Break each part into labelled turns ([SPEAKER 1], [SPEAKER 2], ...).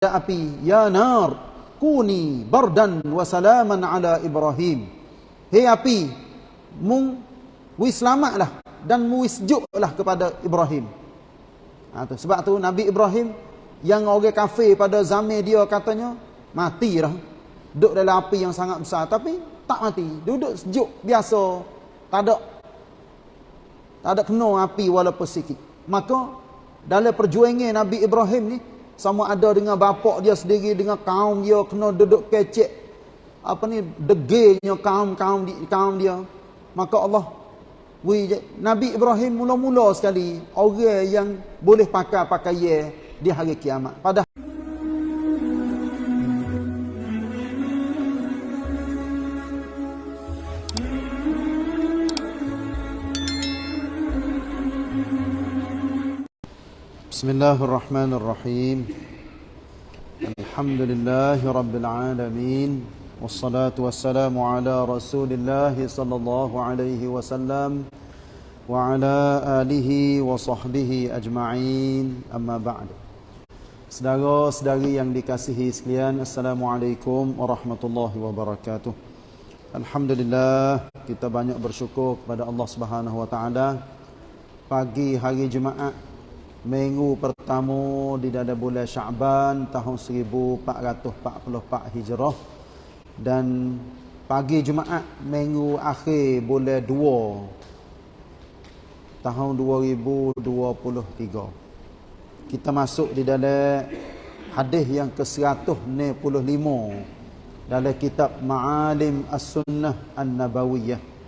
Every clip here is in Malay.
[SPEAKER 1] api ya nar kuni bardan wa salaman ala ibrahim. Hei api mung wis selamatlah dan mu sejuklah kepada ibrahim. Ha, tu. sebab tu nabi ibrahim yang orang kafir pada zaman dia katanya mati dah duduk dalam api yang sangat besar. Tapi tak mati. Duduk sejuk biasa. Tak ada tak ada kena api walaupun sikit. Maka dalam perjuangan nabi ibrahim ni sama ada dengan bapak dia sendiri dengan kaum dia kena duduk kecek. Apa ni? Degilnya kaum-kaum di, kaum dia. Maka Allah wi Nabi Ibrahim mula-mula sekali orang yang boleh pakai pakaian di hari kiamat. Pada بسم الله الرحمن الرحيم الحمد لله رب العالمين والصلاة والسلام على رسول الله صلى الله عليه وسلم وعلى آله وصحبه أجمعين أما بعد Saudara-saudari yang dikasihi sekalian Assalamualaikum warahmatullahi wabarakatuh Alhamdulillah kita banyak bersyukur kepada Allah Subhanahu wa taala pagi hari Jumaat minggu pertama di dalam bulan Syaban tahun 1444 Hijrah. Dan pagi Jumaat minggu akhir bulan 2 tahun 2023 kita masuk di dalam hadis yang ke-165 dalam kitab Ma'alim As-Sunnah An-Nabawiyah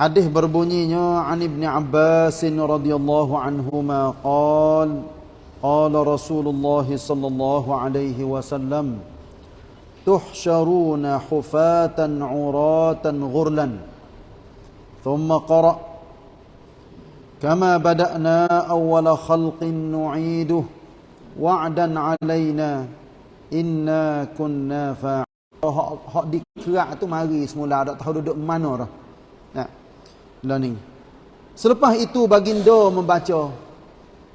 [SPEAKER 1] Hadis berbunyinya an Ibn Abbas radhiyallahu anhuma qala qala Rasulullah sallallahu alaihi wasallam tuhsyaruna hufatan uratan ghurlan thumma qara. Kama bada'na awwala khalqin nu'iduhu wa'dan 'alaina inna kunna fa hak dikerak tu mari semula tak tahu duduk mana dah. Nah learning. Selepas itu baginda membaca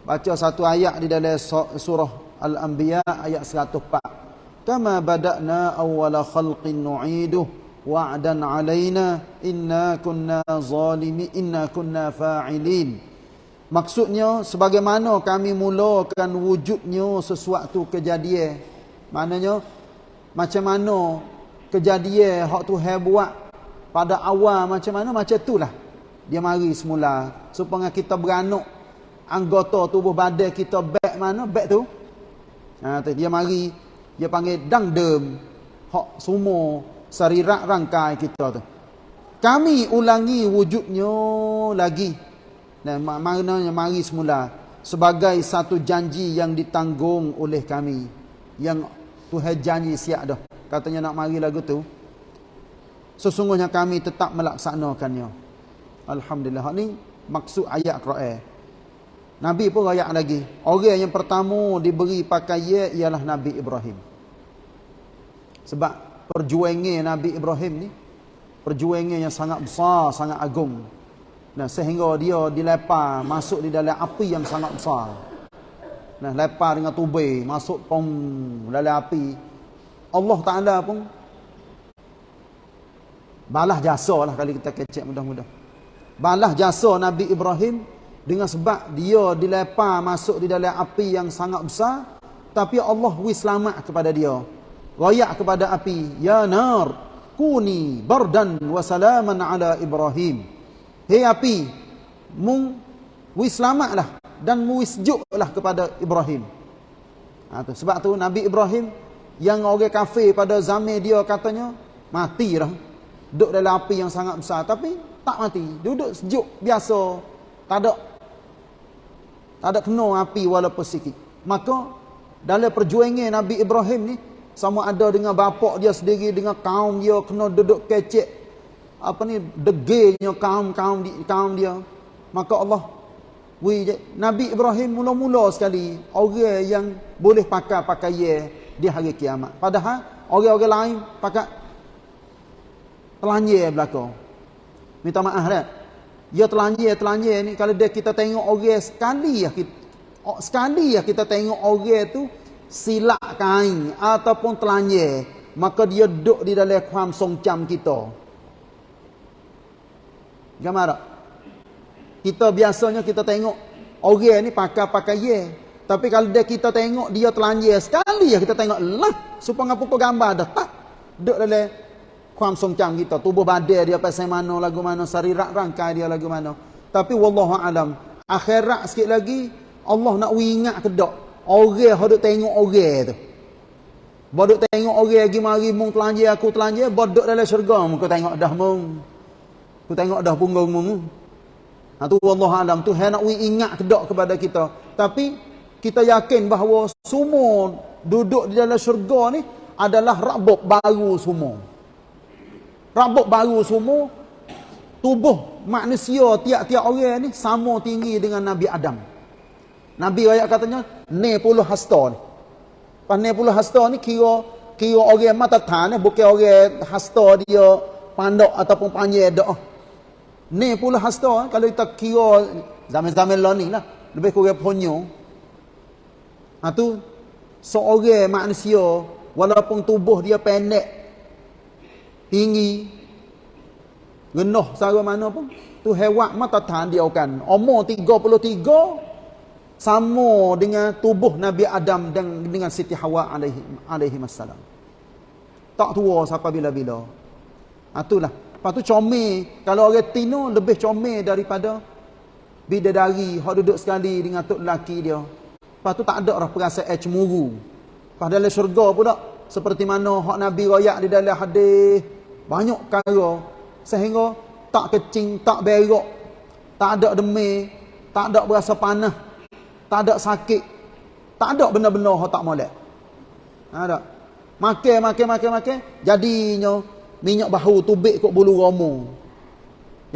[SPEAKER 1] baca satu ayat di dalam surah Al-Anbiya ayat 104. Kama bada'na awwala khalqin nu'iduh wa'dan 'alaina inna kunna zalimi inna kunna fa'ilin. Maksudnya sebagaimana kami mulakan wujudnya sesuatu kejadian. Maknanya macam mana kejadian hak Tuhan buat pada awal macam mana macam itulah dia mari semula. Supaya kita beranak anggota tubuh badan kita back mana? Back tu? Ha dia mari dia panggil dangdem hak semua sarirak rangkai kita tu. Kami ulangi wujudnya lagi. Dan maknanya mari semula. Sebagai satu janji yang ditanggung oleh kami. Yang Tuhan janji siap dah. Katanya nak mari lagu tu. Sesungguhnya kami tetap melaksanakannya Alhamdulillah. Ini maksud ayat Quran. Nabi pun rayak lagi. Orang yang pertama diberi pakaian ialah Nabi Ibrahim. Sebab perjuangan Nabi Ibrahim ni perjuangan yang sangat besar, sangat agung. Nah, sehingga dia dilepar masuk di dalam api yang sangat besar. Nah, lepar dengan tubai, masuk pom dalam api. Allah Taala pun balas jasa lah kali kita kecek mudah-mudah balas jasa Nabi Ibrahim dengan sebab dia dilepar masuk di dalam api yang sangat besar. Tapi Allah wis selamat kepada dia. Royak kepada api ya nar kuni bardan wa salaman ala Ibrahim. Hei api mung wis selamatlah dan wis sejuklah kepada Ibrahim. Ha, tu. sebab tu Nabi Ibrahim yang orang kafir pada zaman dia katanya mati dah duduk dalam api yang sangat besar. Tapi tak mati. Duduk sejuk biasa tak ada tak ada kena api walaupun sikit. Maka dalam perjuangan Nabi Ibrahim ni sama ada dengan bapak dia sendiri dengan kaum dia kena duduk kecek apa ni degilnya kaum-kaum di kaum dia. Maka Allah wi Nabi Ibrahim mula-mula sekali orang yang boleh pakai pakaian di hari kiamat. Padahal orang-orang lain pakai telanjang belakang Minta maaf kan. Ya telanjir, telanjir ni kalau dia kita tengok orang sekali ya kita, sekali ya kita tengok orang tu silap kain ataupun telanjang, maka dia duduk di dalam kuam songcam kita. Gambar tak? Kita biasanya kita tengok orang ni pakai-pakai ye. Tapi kalau dia kita tengok dia telanjang sekali ya kita tengok lah supaya apa gambar dah tak duduk dalam kuam songcam kita tubuh badan dia pasal mana lagu mana sarirak rangkai dia lagu mana. Tapi wallahu alam akhirat sikit lagi Allah nak ingat ke dak orang hendak tengok orang tu. Bodok tengok orang lagi mari mung telanjang aku telanjang bodok dalam syurga muka tengok dah mung. Aku tengok dah punggung mung. Ha tu wallahu alam tu hendak ingat ke dak kepada kita. Tapi kita yakin bahawa semua duduk di dalam syurga ni adalah rabuk baru semua rabuk baru semua tubuh manusia tiap-tiap orang ni sama tinggi dengan Nabi Adam. Nabi ayat katanya, ne puluh hasta ni. Pas ne puluh hasta ni kira kira orang mata tan ni bukan orang hasta dia pandok ataupun panjang dak. Ne puluh hasta kalau kita kira zaman-zaman lah ni lah lebih kurang ponyo. Ha tu seorang manusia walaupun tubuh dia pendek tinggi Genuh cara mana pun. Tu hewan mata tahan dia kan. Umur 33 sama dengan tubuh Nabi Adam dan dengan Siti Hawa alaihi alaihi wasallam. Tak tua sampai bila-bila. Itulah. Lepas tu comel. Kalau orang tino lebih comel daripada bidadari. Yang duduk sekali dengan tok lelaki dia. Lepas tu tak ada lah perasaan cemuru. Lepas dalam syurga pula. Seperti mana hak Nabi rakyat di dalam hadis. Banyak kaya sehingga tak kecing, tak berok, tak ada demam, tak ada berasa panas, tak ada sakit, tak ada benda-benda yang tak molek. Ada. Makan, makan, makan, makan, jadinya minyak bahu tubik kok bulu romo.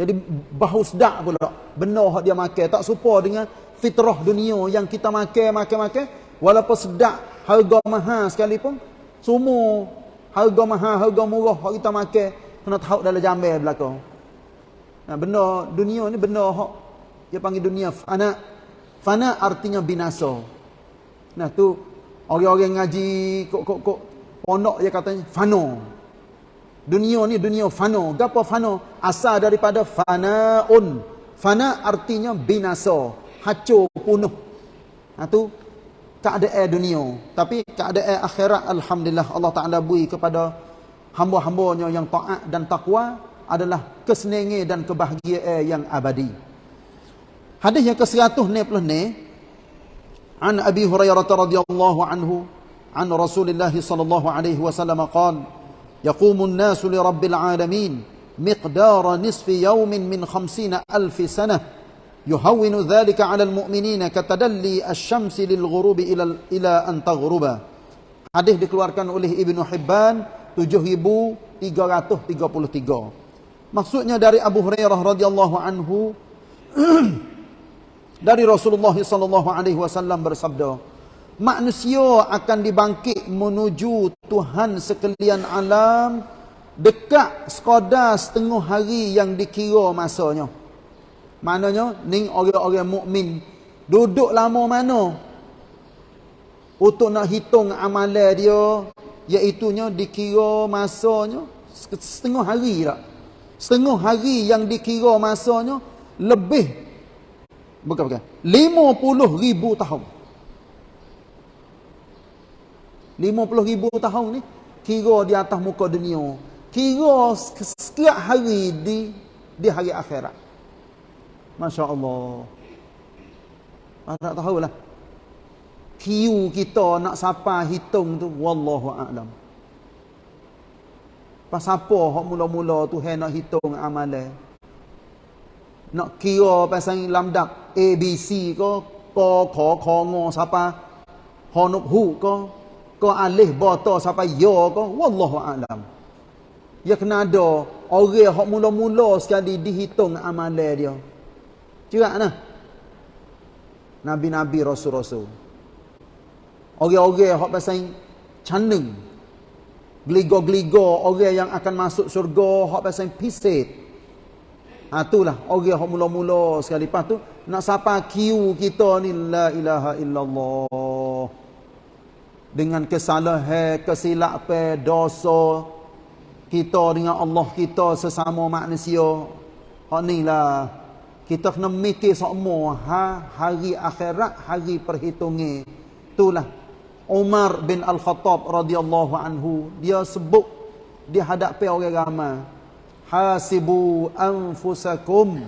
[SPEAKER 1] Jadi bahu sedak pula. Benda yang dia makan. Tak serupa dengan fitrah dunia yang kita makan, makan, makan. Walaupun sedak, harga mahal sekalipun. Semua harga mahal, harga murah yang kita makan kena tahu dalam jambil belakang. Nah, benda dunia ni benda hak dia panggil dunia fana. Fana artinya binasa. Nah tu orang-orang ngaji kok kok kok pondok dia katanya fano. Dunia ni dunia fano. Gapo fano? Asal daripada fanaun. Fana artinya binasa, hancur punah. Nah tu keadaan dunia. Tapi keadaan akhirat alhamdulillah Allah Taala bui kepada hamba-hambanya yang taat dan takwa adalah kesenangan dan kebahagiaan yang abadi. Hadis yang ke-100 ni An Abi Hurairah radhiyallahu anhu an Rasulullah sallallahu alaihi wasallam qala yaqumu an-nasu li rabbil alamin miqdar nisfi yawmin min 50 alf sanah yuhawwinu dhalika 'ala al-mu'minina katadalli asy-syamsi lil-ghurubi ila ila an taghruba. Hadis dikeluarkan oleh Ibnu Hibban 7333. Maksudnya dari Abu Hurairah radhiyallahu anhu dari Rasulullah sallallahu alaihi wasallam bersabda, manusia akan dibangkit menuju Tuhan sekalian alam dekat sekadar setengah hari yang dikira masanya. Maknanya ni orang-orang mukmin duduk lama mana? Untuk nak hitung amalan dia iaitunya dikira masanya setengah hari tak? Setengah hari yang dikira masanya lebih bukan bukan 50 ribu tahun. 50 ribu tahun ni kira di atas muka dunia. Kira setiap hari di di hari akhirat Masya Allah tak tahulah. Kiu kita nak siapa hitung tu wallahu a'lam. Pas apa hok mula-mula tu nak hitung amalan nak kira pasal lamdak a b c ko ko kho kho ngo siapa honuk hu ko ko alih bata siapa yo ko wallahu a'lam. Ya kena ada orang hok mula-mula sekali dihitung amalan dia Cerak nah. Nabi-nabi rasul-rasul. Orang-orang hak pasal caneng. Gligo-gligo orang yang akan masuk syurga hak pasal pisit. Ha itulah orang yang mula-mula sekali lepas tu nak sapa kiu kita ni la ilaha illallah. Dengan kesalahan, kesilapan, dosa kita dengan Allah kita sesama manusia. Hak ni lah kita kena mikir semua. Ha hari akhirat, hari perhitungan. Itulah Umar bin Al-Khattab radhiyallahu anhu. Dia sebut di hadapan orang ramai hasibu anfusakum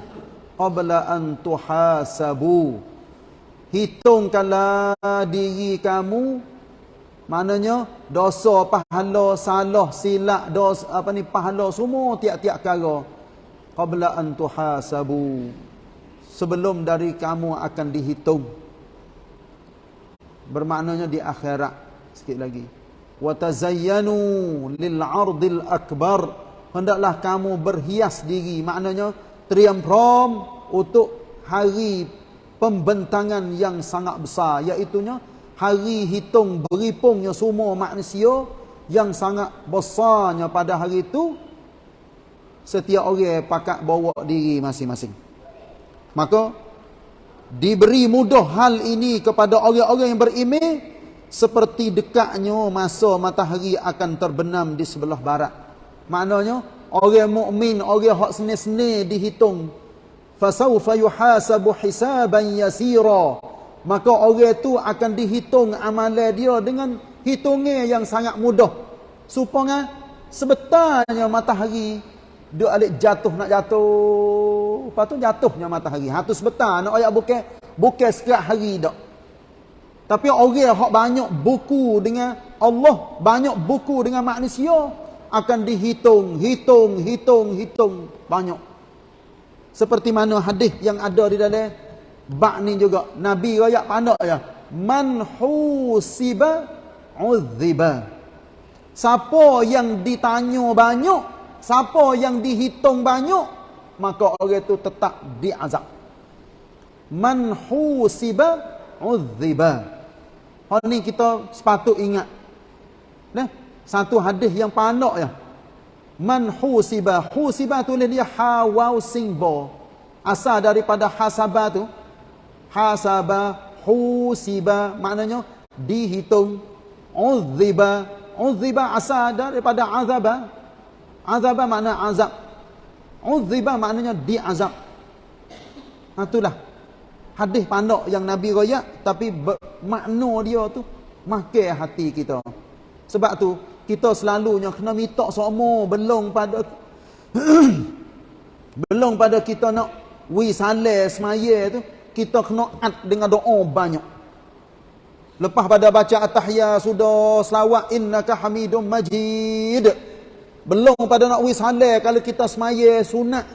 [SPEAKER 1] qabla an tuhasabu. Hitungkanlah diri kamu. Maknanya dosa pahala salah silap dosa apa ni pahala semua tiap-tiap kala qabla an tuhasabu sebelum dari kamu akan dihitung. Bermaknanya di akhirat. Sikit lagi. Wa tazayyanu lil 'ardil akbar. Hendaklah kamu berhias diri. Maknanya triumph untuk hari pembentangan yang sangat besar. Iaitu hari hitung beripungnya semua manusia yang sangat besarnya pada hari itu setiap orang pakat bawa diri masing-masing maka diberi mudah hal ini kepada orang-orang yang berimeh seperti dekatnya masa matahari akan terbenam di sebelah barat Maknanya orang mukmin, orang hak seni-seni dihitung. Fasawfa yuhasabu hisaban yasira. Maka orang itu akan dihitung amalan dia dengan hitungan yang sangat mudah. Supaya sebetarnya matahari dia alik jatuh nak jatuh. Lepas tu jatuhnya matahari. Ha tu sebetar nak ayat bukan bukan setiap hari dak. Tapi orang hak banyak buku dengan Allah, banyak buku dengan manusia, akan dihitung, hitung, hitung, hitung banyak. Seperti mana hadis yang ada di dalam bab ni juga. Nabi royak pandak ya. Man husiba uzziba. Siapa yang ditanya banyak, siapa yang dihitung banyak, maka orang itu tetap diazab. Man husiba uzziba. Hal ni kita sepatut ingat. Nah, satu hadis yang pandak ya. Man husiba, husiba tulis dia hawau singbo. Asal daripada hasaba tu. Hasaba, husiba, maknanya dihitung. Uziba, uziba asal daripada azaba. Azaba makna azab. Uziba maknanya diazab. Ha, itulah hadis pandak yang Nabi royak tapi makna dia tu makan hati kita. Sebab tu kita selalunya kena minta semua belum pada belum pada kita nak wi saleh semaya tu kita kena at dengan doa banyak lepas pada baca at-tahiyya sudah selawat innaka hamidum majid belum pada nak wi saleh kalau kita semaya sunat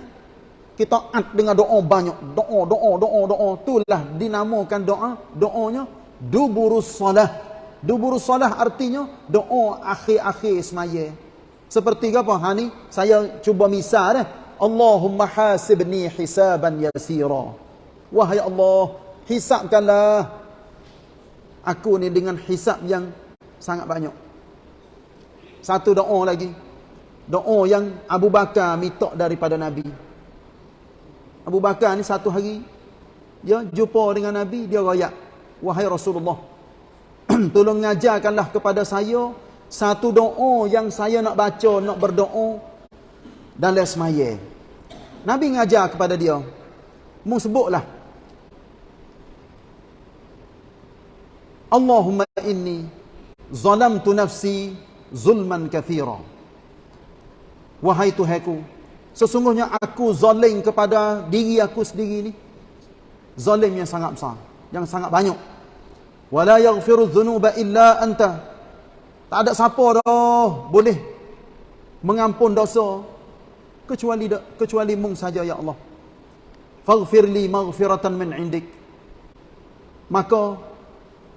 [SPEAKER 1] kita at dengan doa banyak doa doa doa doa itulah dinamakan doa doanya duburus salah Dubur salah artinya doa akhir-akhir semaya. Seperti apa? Ha ni saya cuba misal eh. Allahumma hasibni hisaban yasira. Wahai Allah, hisabkanlah aku ni dengan hisab yang sangat banyak. Satu doa lagi. Doa yang Abu Bakar minta daripada Nabi. Abu Bakar ni satu hari dia jumpa dengan Nabi, dia royak, "Wahai Rasulullah, tolong ngajarkanlah kepada saya satu doa yang saya nak baca, nak berdoa dalam semaya. Nabi ngajar kepada dia. Mu sebutlah. Allahumma inni zalamtu nafsi zulman kathira. Wahai Tuhanku, sesungguhnya aku zalim kepada diri aku sendiri ni. Zalim yang sangat besar, yang sangat banyak. Wala yaghfiru dhunuba illa anta. Tak ada siapa dah boleh mengampun dosa kecuali kecuali mung saja ya Allah. Faghfirli maghfiratan min indik. Maka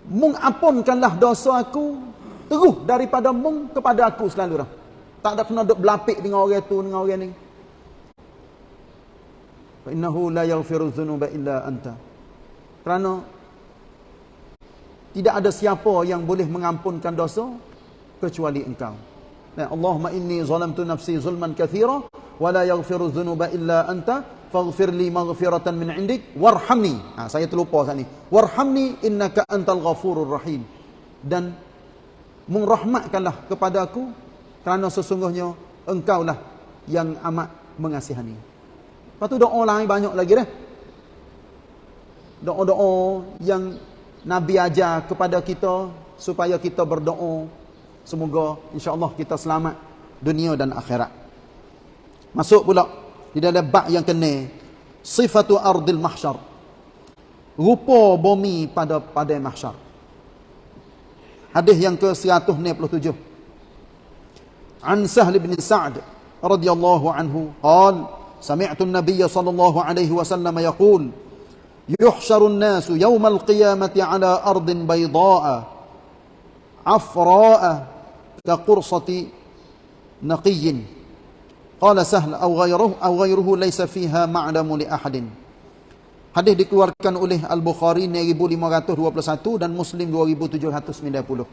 [SPEAKER 1] mung ampunkanlah dosa aku terus daripada mung kepada aku selalu dah tak ada kena duk belapik dengan orang tu dengan orang ni. Fa innahu la yaghfiru dhunuba illa anta. Kerana tidak ada siapa yang boleh mengampunkan dosa kecuali engkau. Nah, Allahumma inni zalamtu nafsi zulman kathira wa la yaghfiru dhunuba illa anta faghfir li maghfiratan min indik warhamni. Ha, saya terlupa saat ni. Warhamni innaka antal ghafurur rahim. Dan mengrahmatkanlah kepada aku kerana sesungguhnya engkaulah yang amat mengasihani. Lepas tu doa lain banyak lagi dah. Doa-doa yang Nabi ajar kepada kita supaya kita berdoa. Semoga insya-Allah kita selamat dunia dan akhirat. Masuk pula di dalam bab yang kena sifatu ardil mahsyar. Rupa bumi pada pada mahsyar. Hadis yang ke-197 an sahl bin sa'd radhiyallahu anhu qal sami'tu an-nabiy sallallahu alaihi wasallam yaqul yuhsharu an-nas yawm al-qiyamati ala ardin bayda'a afra'a ka qursati naqiyyin Qala sahl aw ghayruhu aw ghayruhu laysa fiha ma'lamu li ahadin. Hadis dikeluarkan oleh Al-Bukhari 1521 dan Muslim 2790.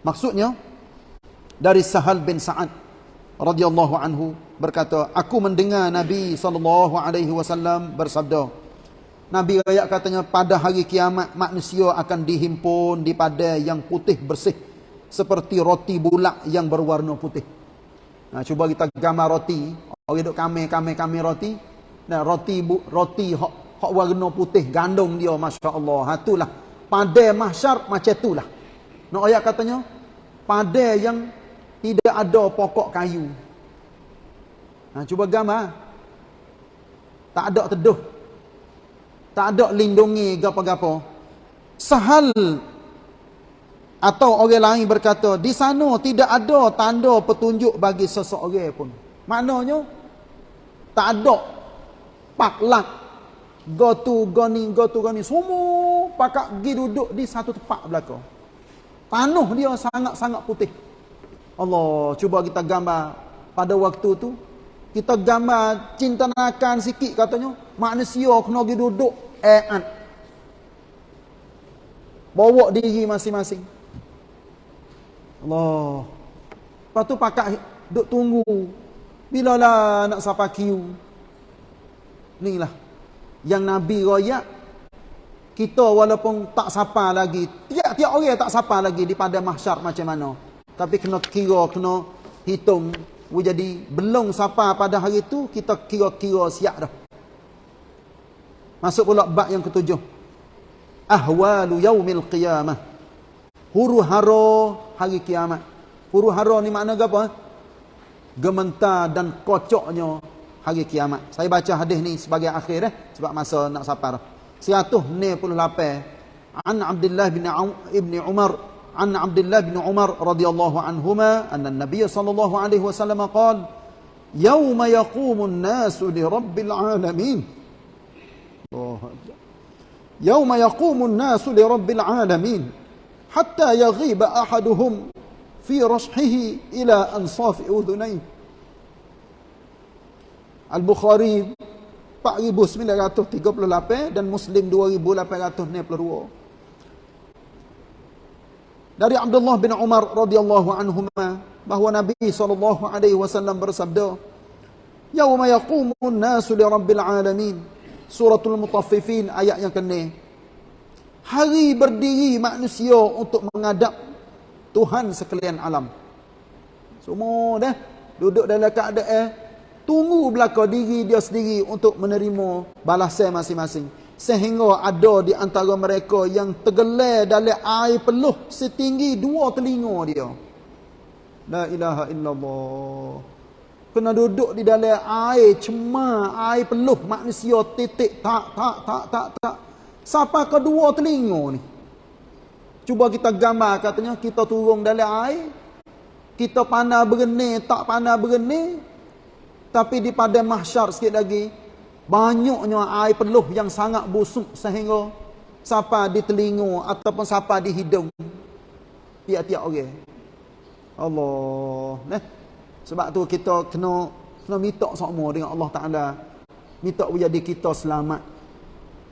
[SPEAKER 1] Maksudnya dari Sahal bin Sa'ad radhiyallahu anhu berkata, aku mendengar Nabi sallallahu alaihi wasallam bersabda. Nabi ayat katanya pada hari kiamat manusia akan dihimpun di pada yang putih bersih seperti roti bulat yang berwarna putih. Nah, cuba kita gambar roti. Orang duk kame kame kame roti. Nah, roti bu, roti hok hok warna putih gandum dia masya-Allah. Ha itulah. Pada mahsyar macam itulah. Nak ayat katanya pada yang tidak ada pokok kayu. Nah, cuba gambar. Tak ada teduh. Tak ada lindungi gapo-gapo. Sahal atau orang lain berkata, di sana tidak ada tanda petunjuk bagi seseorang pun. Maknanya, tak ada paklak. Go to, go ni, go to, go ni. Semua pakak pergi duduk di satu tempat belakang. Tanah dia sangat-sangat putih. Allah, cuba kita gambar pada waktu tu. Kita gambar cinta nakan sikit katanya. Manusia kena pergi duduk. Eh, Bawa diri masing-masing. Allah. Lepas tu pakak duk tunggu. Bila lah nak sapa kiu. Inilah. Yang Nabi royak. Kita walaupun tak sapa lagi. Tiap-tiap orang tak sapa lagi di pada mahsyar macam mana. Tapi kena kira, kena hitung. Jadi belum sapa pada hari itu, kita kira-kira siap dah. Masuk pula bab yang ketujuh. Ahwalu yaumil qiyamah huru hara hari kiamat. Huru hara ni makna apa? Gementar dan kocoknya hari kiamat. Saya baca hadis ni sebagai akhir eh sebab masa nak sapar. 198 An Abdullah bin Ibn Umar عن عبد الله بن عمر رضي الله عنهما أن النبي صلى الله عليه وسلم قال يوم يقوم الناس لرب العالمين. الله يوم يقوم الناس لرب العالمين حتى يغيب أحدهم في رشحه إلى أنصاف أذنيه. Al-Bukhari 4938 dan Muslim 2862 dari Abdullah bin Umar radhiyallahu anhuma bahwa Nabi sallallahu alaihi wasallam bersabda Yauma yaqumun nasu li rabbil alamin suratul mutaffifin ayat yang ke-6 hari berdiri manusia untuk menghadap Tuhan sekalian alam. Semua dah duduk dalam keadaan tunggu belaka diri dia sendiri untuk menerima balasan masing-masing. Sehingga ada di antara mereka yang tergelar dalam air peluh setinggi dua telinga dia. La ilaha illallah. Kena duduk di dalam air cemar, air peluh manusia titik tak tak tak tak tak. Siapa kedua telinga ni? Cuba kita gambar katanya kita turun dalam air. Kita pandai berenang, tak pandai berenang. Tapi di pada mahsyar sikit lagi. Banyaknya air peluh yang sangat busuk sehingga siapa di telinga ataupun siapa di hidung. Tiap-tiap orang. Allah. Nah. Sebab tu kita kena kena minta semua dengan Allah Ta'ala. Minta jadi kita selamat.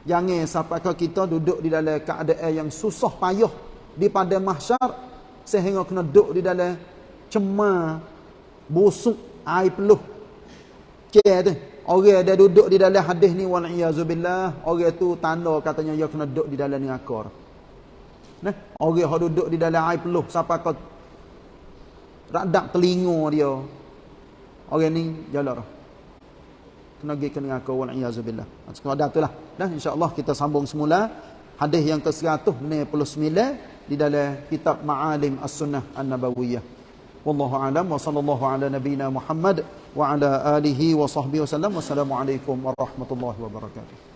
[SPEAKER 1] Jangan sampai kita duduk di dalam keadaan yang susah payah di pada mahsyar sehingga kena duduk di dalam cemar busuk air peluh. Cek tu. Orang dia duduk di dalam hadis ni wal iazubillah, orang tu tanda katanya dia kena duduk di dalam neraka. Nah, orang yang duduk di dalam air peluh siapa kau radak telinga dia. Orang ni jalan Kena pergi ke neraka wal iazubillah. Sekarang dah itulah. Dan insya-Allah kita sambung semula hadis yang ke-199 di dalam kitab Ma'alim As-Sunnah An-Nabawiyah. Wallahu a'lam wa sallallahu ala nabiyyina Muhammad wa ala alihi wa sahbihi wasallam wassalamu alaikum warahmatullahi wabarakatuh